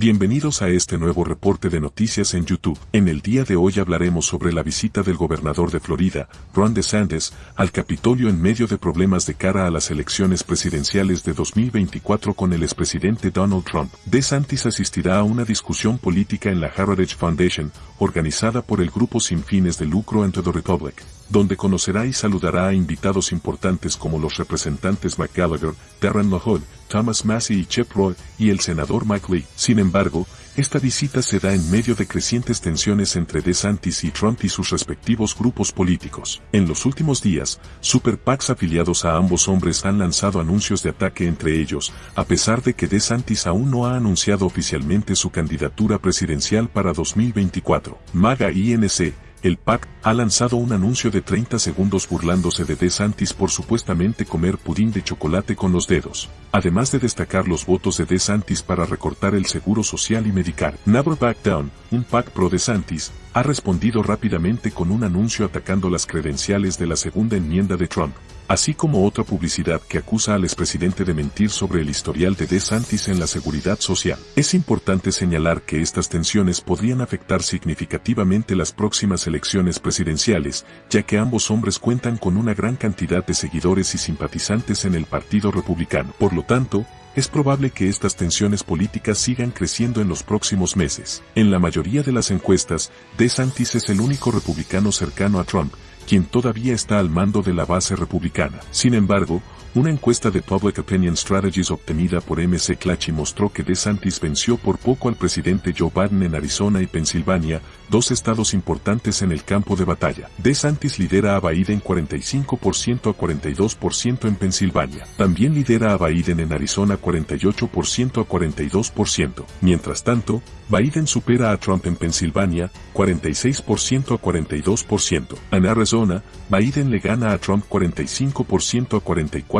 Bienvenidos a este nuevo reporte de noticias en YouTube. En el día de hoy hablaremos sobre la visita del gobernador de Florida, Ron DeSantis, al Capitolio en medio de problemas de cara a las elecciones presidenciales de 2024 con el expresidente Donald Trump. DeSantis asistirá a una discusión política en la Heritage Foundation, organizada por el grupo sin fines de lucro Enter the Republic, donde conocerá y saludará a invitados importantes como los representantes McGallagher, Darren LaHood, Thomas Massey y Chip Roy, y el senador Mike Lee. Sin embargo, esta visita se da en medio de crecientes tensiones entre DeSantis y Trump y sus respectivos grupos políticos. En los últimos días, super PACs afiliados a ambos hombres han lanzado anuncios de ataque entre ellos, a pesar de que DeSantis aún no ha anunciado oficialmente su candidatura presidencial para 2024. MAGA INC el PAC ha lanzado un anuncio de 30 segundos burlándose de DeSantis por supuestamente comer pudín de chocolate con los dedos, además de destacar los votos de DeSantis para recortar el seguro social y medical. Never Back Down, un PAC pro DeSantis, ha respondido rápidamente con un anuncio atacando las credenciales de la segunda enmienda de Trump, así como otra publicidad que acusa al expresidente de mentir sobre el historial de DeSantis en la seguridad social. Es importante señalar que estas tensiones podrían afectar significativamente las próximas elecciones presidenciales, ya que ambos hombres cuentan con una gran cantidad de seguidores y simpatizantes en el Partido Republicano. Por lo tanto, es probable que estas tensiones políticas sigan creciendo en los próximos meses. En la mayoría de las encuestas, DeSantis es el único republicano cercano a Trump, quien todavía está al mando de la base republicana. Sin embargo, una encuesta de Public Opinion Strategies obtenida por MC Clachy mostró que DeSantis venció por poco al presidente Joe Biden en Arizona y Pensilvania, dos estados importantes en el campo de batalla. DeSantis lidera a Biden 45% a 42% en Pensilvania. También lidera a Biden en Arizona 48% a 42%. Mientras tanto, Biden supera a Trump en Pensilvania 46% a 42%. En Arizona, Biden le gana a Trump 45% a 44%.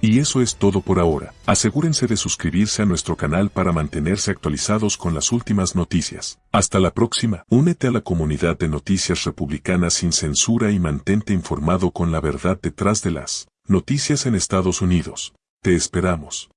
Y eso es todo por ahora. Asegúrense de suscribirse a nuestro canal para mantenerse actualizados con las últimas noticias. Hasta la próxima. Únete a la comunidad de noticias republicanas sin censura y mantente informado con la verdad detrás de las noticias en Estados Unidos. Te esperamos.